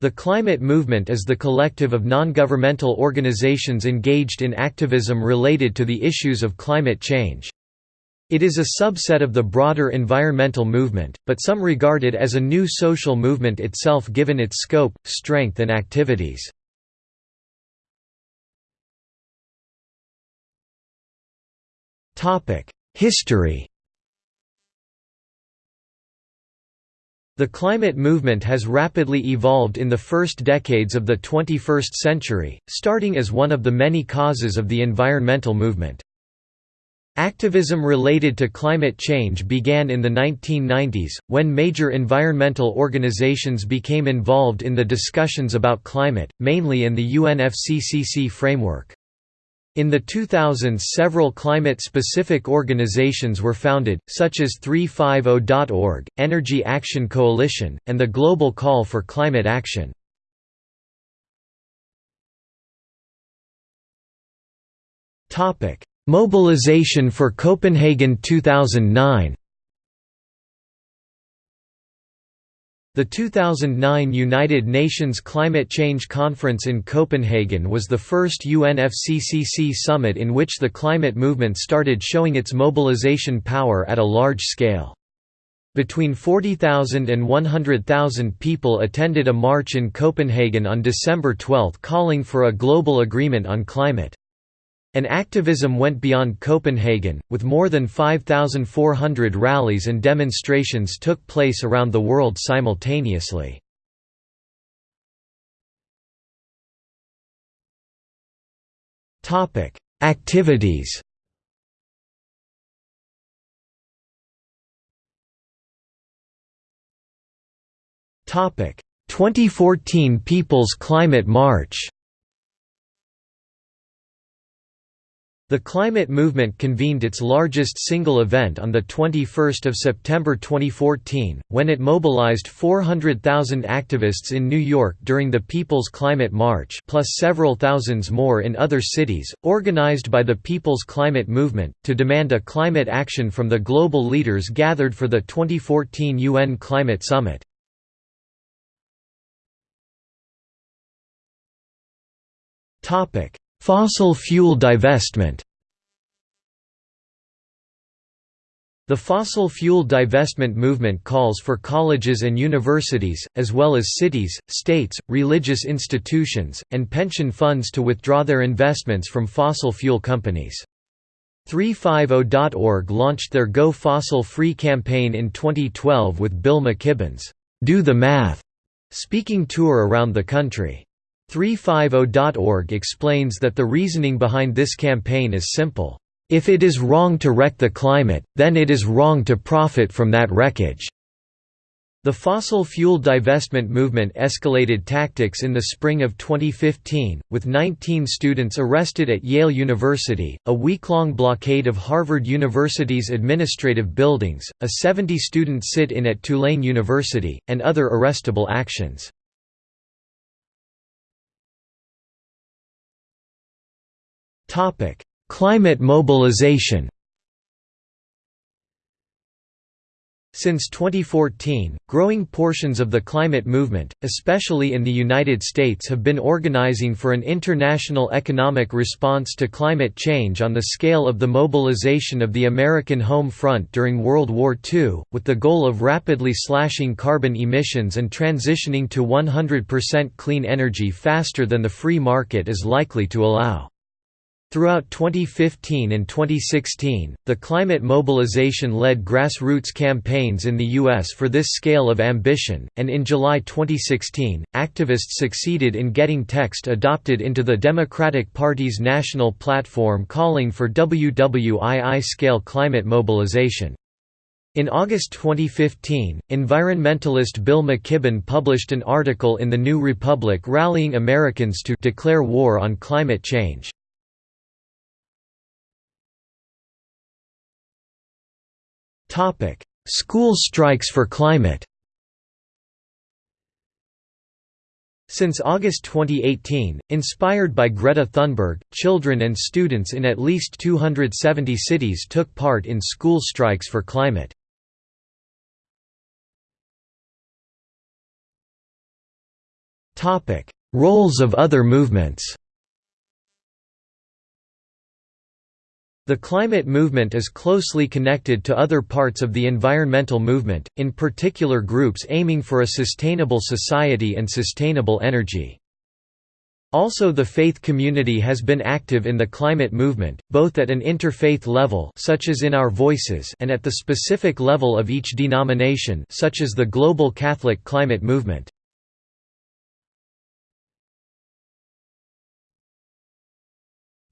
The climate movement is the collective of non-governmental organizations engaged in activism related to the issues of climate change. It is a subset of the broader environmental movement, but some regard it as a new social movement itself given its scope, strength and activities. History The climate movement has rapidly evolved in the first decades of the 21st century, starting as one of the many causes of the environmental movement. Activism related to climate change began in the 1990s, when major environmental organizations became involved in the discussions about climate, mainly in the UNFCCC framework. In the 2000s several climate-specific organizations were founded, such as 350.org, Energy Action Coalition, and the Global Call for Climate Action. Mobilization for Copenhagen 2009 The 2009 United Nations Climate Change Conference in Copenhagen was the first UNFCCC summit in which the climate movement started showing its mobilization power at a large scale. Between 40,000 and 100,000 people attended a march in Copenhagen on December 12 calling for a global agreement on climate. An activism went beyond Copenhagen, with more than 5,400 rallies and demonstrations took place around the world simultaneously. Activities Topic 2014 People's Climate March The climate movement convened its largest single event on 21 September 2014, when it mobilized 400,000 activists in New York during the People's Climate March plus several thousands more in other cities, organized by the People's Climate Movement, to demand a climate action from the global leaders gathered for the 2014 UN Climate Summit. Fossil fuel divestment The fossil fuel divestment movement calls for colleges and universities, as well as cities, states, religious institutions, and pension funds to withdraw their investments from fossil fuel companies. 350.org launched their Go Fossil Free campaign in 2012 with Bill McKibben's Do the Math speaking tour around the country. 350.org explains that the reasoning behind this campaign is simple. If it is wrong to wreck the climate, then it is wrong to profit from that wreckage. The fossil fuel divestment movement escalated tactics in the spring of 2015, with 19 students arrested at Yale University, a week-long blockade of Harvard University's administrative buildings, a 70-student sit-in at Tulane University, and other arrestable actions. Climate mobilization. Since 2014, growing portions of the climate movement, especially in the United States have been organizing for an international economic response to climate change on the scale of the mobilization of the American home front during World War II, with the goal of rapidly slashing carbon emissions and transitioning to 100% clean energy faster than the free market is likely to allow. Throughout 2015 and 2016, the climate mobilization led grassroots campaigns in the U.S. for this scale of ambition, and in July 2016, activists succeeded in getting text adopted into the Democratic Party's national platform calling for WWII-scale climate mobilization. In August 2015, environmentalist Bill McKibben published an article in The New Republic rallying Americans to declare war on climate change. School strikes for climate. Since August 2018, inspired by Greta Thunberg, children and students in at least 270 cities took part in school strikes for climate. Roles of other movements The climate movement is closely connected to other parts of the environmental movement, in particular groups aiming for a sustainable society and sustainable energy. Also the faith community has been active in the climate movement, both at an interfaith level such as in Our Voices and at the specific level of each denomination such as the Global Catholic Climate Movement.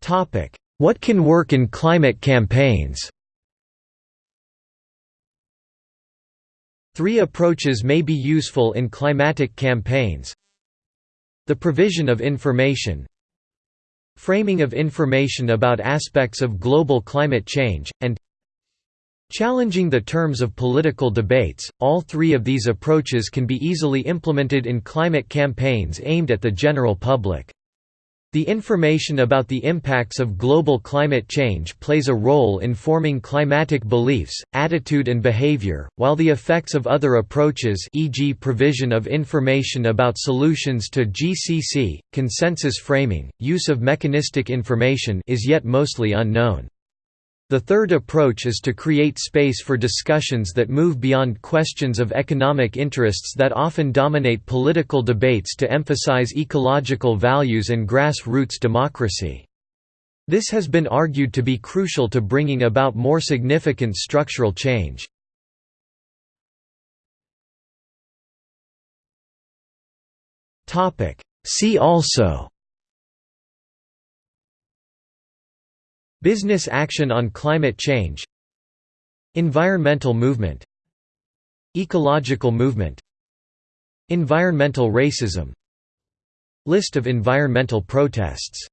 Topic: what can work in climate campaigns? Three approaches may be useful in climatic campaigns. The provision of information Framing of information about aspects of global climate change, and Challenging the terms of political debates, all three of these approaches can be easily implemented in climate campaigns aimed at the general public. The information about the impacts of global climate change plays a role in forming climatic beliefs, attitude and behavior, while the effects of other approaches e.g. provision of information about solutions to GCC, consensus framing, use of mechanistic information is yet mostly unknown. The third approach is to create space for discussions that move beyond questions of economic interests that often dominate political debates to emphasize ecological values and grassroots democracy. This has been argued to be crucial to bringing about more significant structural change. See also Business action on climate change. Environmental movement. Ecological movement. Environmental racism. List of environmental protests